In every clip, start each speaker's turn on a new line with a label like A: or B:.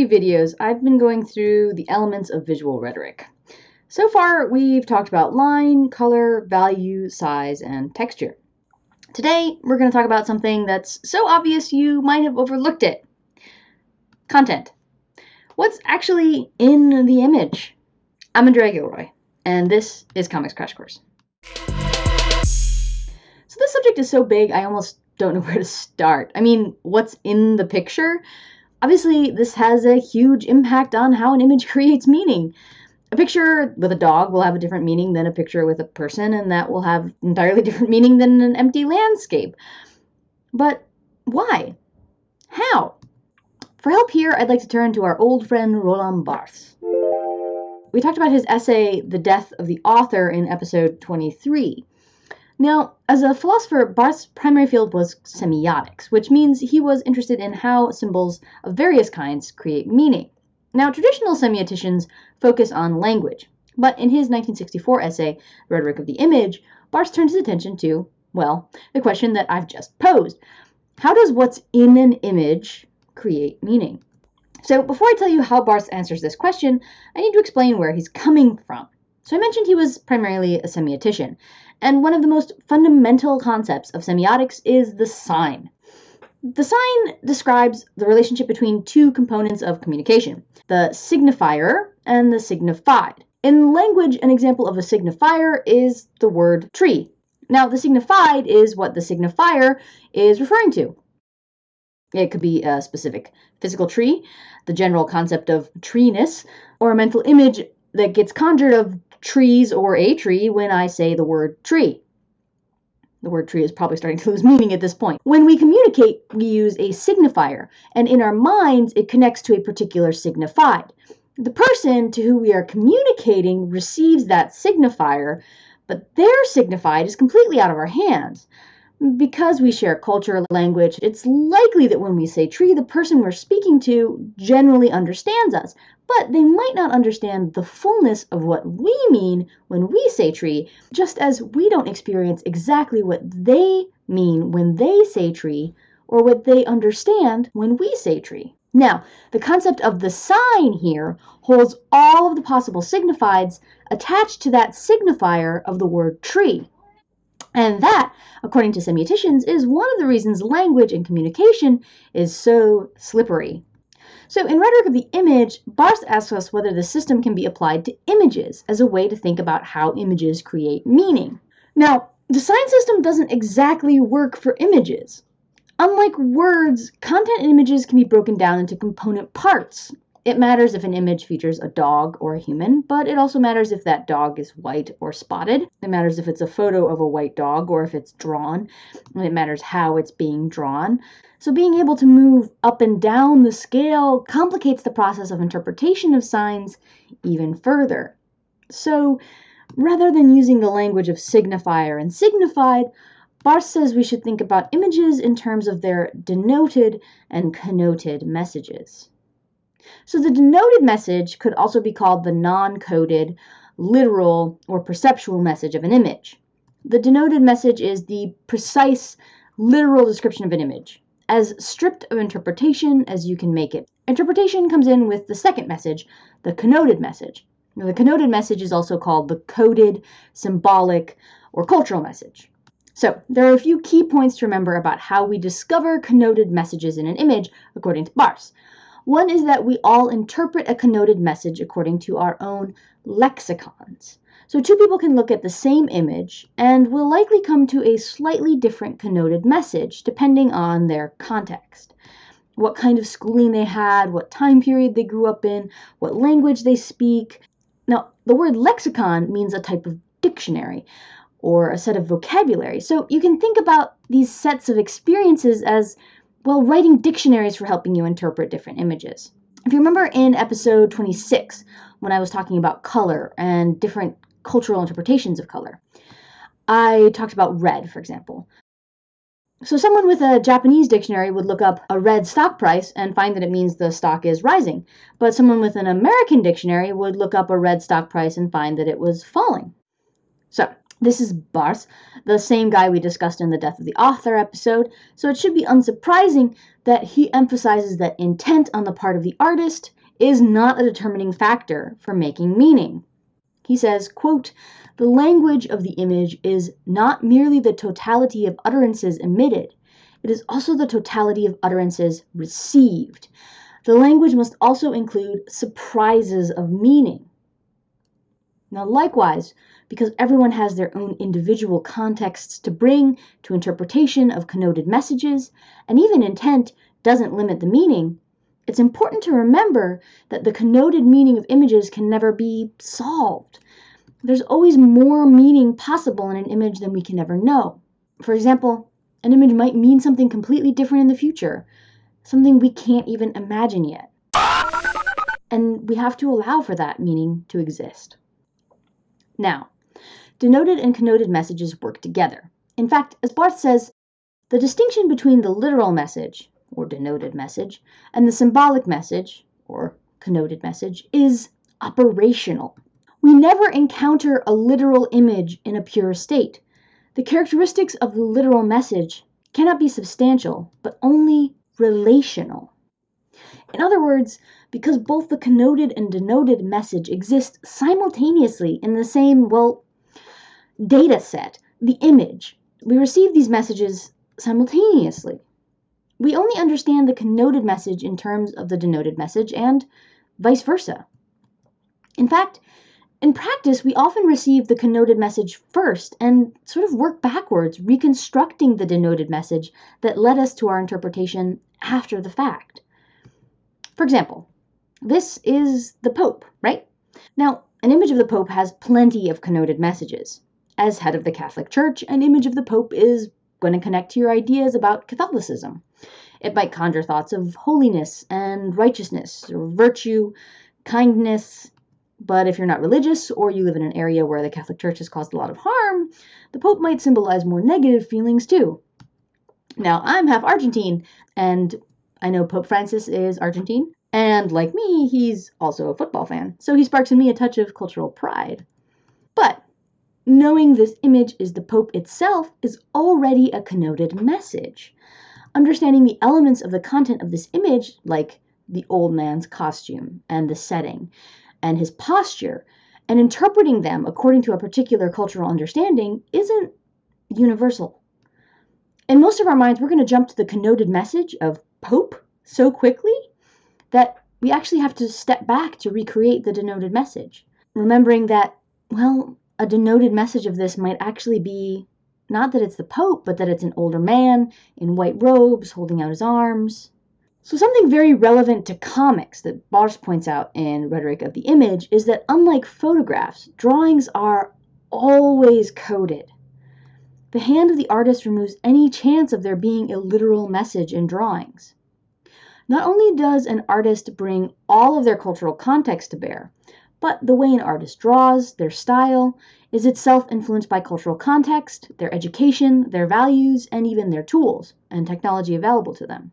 A: few videos, I've been going through the elements of visual rhetoric. So far, we've talked about line, color, value, size, and texture. Today, we're going to talk about something that's so obvious you might have overlooked it. Content. What's actually in the image? I'm Andrea Gilroy, and this is Comics Crash Course. So this subject is so big, I almost don't know where to start. I mean, what's in the picture? Obviously, this has a huge impact on how an image creates meaning. A picture with a dog will have a different meaning than a picture with a person, and that will have entirely different meaning than an empty landscape. But why? How? For help here, I'd like to turn to our old friend Roland Barthes. We talked about his essay, The Death of the Author, in episode 23. Now, as a philosopher, Barthes's primary field was semiotics, which means he was interested in how symbols of various kinds create meaning. Now, traditional semioticians focus on language, but in his 1964 essay, Rhetoric of the Image, Barthes turned his attention to, well, the question that I've just posed. How does what's in an image create meaning? So, before I tell you how Barthes answers this question, I need to explain where he's coming from. So, I mentioned he was primarily a semiotician, and one of the most fundamental concepts of semiotics is the sign. The sign describes the relationship between two components of communication the signifier and the signified. In language, an example of a signifier is the word tree. Now, the signified is what the signifier is referring to. It could be a specific physical tree, the general concept of treeness, or a mental image that gets conjured of trees or a tree when I say the word tree. The word tree is probably starting to lose meaning at this point. When we communicate, we use a signifier, and in our minds, it connects to a particular signified. The person to who we are communicating receives that signifier, but their signified is completely out of our hands. Because we share culture, language, it's likely that when we say tree, the person we're speaking to generally understands us, but they might not understand the fullness of what we mean when we say tree, just as we don't experience exactly what they mean when they say tree or what they understand when we say tree. Now, the concept of the sign here holds all of the possible signifieds attached to that signifier of the word tree. And that, according to semioticians, is one of the reasons language and communication is so slippery. So in Rhetoric of the Image, Barthes asks us whether the system can be applied to images as a way to think about how images create meaning. Now, the sign system doesn't exactly work for images. Unlike words, content images can be broken down into component parts, it matters if an image features a dog or a human, but it also matters if that dog is white or spotted. It matters if it's a photo of a white dog or if it's drawn. And it matters how it's being drawn. So being able to move up and down the scale complicates the process of interpretation of signs even further. So rather than using the language of signifier and signified, Barthes says we should think about images in terms of their denoted and connoted messages. So the denoted message could also be called the non-coded, literal, or perceptual message of an image. The denoted message is the precise, literal description of an image, as stripped of interpretation as you can make it. Interpretation comes in with the second message, the connoted message. Now, the connoted message is also called the coded, symbolic, or cultural message. So, there are a few key points to remember about how we discover connoted messages in an image according to Barthes. One is that we all interpret a connoted message according to our own lexicons. So two people can look at the same image and will likely come to a slightly different connoted message depending on their context. What kind of schooling they had, what time period they grew up in, what language they speak. Now, the word lexicon means a type of dictionary or a set of vocabulary. So you can think about these sets of experiences as well, writing dictionaries for helping you interpret different images. If you remember in episode 26, when I was talking about color and different cultural interpretations of color, I talked about red, for example. So someone with a Japanese dictionary would look up a red stock price and find that it means the stock is rising. But someone with an American dictionary would look up a red stock price and find that it was falling. So This is Barthes, the same guy we discussed in the Death of the Author episode, so it should be unsurprising that he emphasizes that intent on the part of the artist is not a determining factor for making meaning. He says, quote, the language of the image is not merely the totality of utterances emitted, it is also the totality of utterances received. The language must also include surprises of meaning. Now, likewise, because everyone has their own individual contexts to bring to interpretation of connoted messages, and even intent doesn't limit the meaning, it's important to remember that the connoted meaning of images can never be solved. There's always more meaning possible in an image than we can ever know. For example, an image might mean something completely different in the future, something we can't even imagine yet. And we have to allow for that meaning to exist. Now, denoted and connoted messages work together. In fact, as Barthes says, the distinction between the literal message, or denoted message, and the symbolic message, or connoted message, is operational. We never encounter a literal image in a pure state. The characteristics of the literal message cannot be substantial, but only relational. In other words, because both the connoted and denoted message exist simultaneously in the same, well, data set, the image, we receive these messages simultaneously. We only understand the connoted message in terms of the denoted message and vice versa. In fact, in practice, we often receive the connoted message first and sort of work backwards, reconstructing the denoted message that led us to our interpretation after the fact. For example, this is the Pope, right? Now, an image of the Pope has plenty of connoted messages. As head of the Catholic Church, an image of the Pope is going to connect to your ideas about Catholicism. It might conjure thoughts of holiness and righteousness, or virtue, kindness. But if you're not religious or you live in an area where the Catholic Church has caused a lot of harm, the Pope might symbolize more negative feelings too. Now, I'm half Argentine, and I know Pope Francis is Argentine, and like me, he's also a football fan, so he sparks in me a touch of cultural pride. But knowing this image is the Pope itself is already a connoted message. Understanding the elements of the content of this image, like the old man's costume and the setting and his posture, and interpreting them according to a particular cultural understanding, isn't universal. In most of our minds, we're going to jump to the connoted message of Pope so quickly that we actually have to step back to recreate the denoted message, remembering that, well, a denoted message of this might actually be not that it's the Pope, but that it's an older man in white robes holding out his arms. So, something very relevant to comics that Barthes points out in Rhetoric of the Image is that unlike photographs, drawings are always coded. The hand of the artist removes any chance of there being a literal message in drawings. Not only does an artist bring all of their cultural context to bear, but the way an artist draws, their style, is itself influenced by cultural context, their education, their values, and even their tools and technology available to them.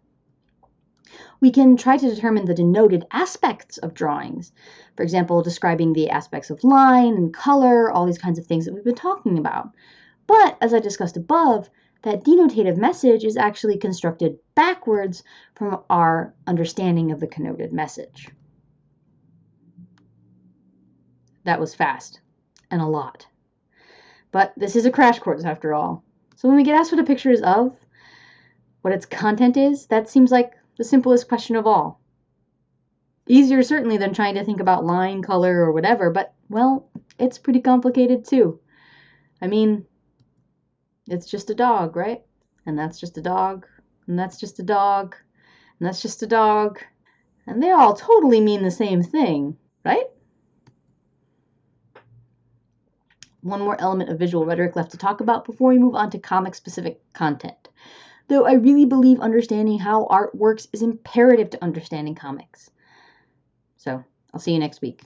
A: We can try to determine the denoted aspects of drawings, for example, describing the aspects of line and color, all these kinds of things that we've been talking about. But as I discussed above, that denotative message is actually constructed backwards from our understanding of the connoted message. That was fast and a lot. But this is a crash course after all. So when we get asked what a picture is of, what its content is, that seems like the simplest question of all. Easier certainly than trying to think about line, color, or whatever, but well, it's pretty complicated too. I mean, it's just a dog, right? And that's just a dog, and that's just a dog, and that's just a dog. And they all totally mean the same thing, right? One more element of visual rhetoric left to talk about before we move on to comic specific content. Though I really believe understanding how art works is imperative to understanding comics. So, I'll see you next week.